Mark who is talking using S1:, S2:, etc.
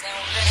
S1: C'est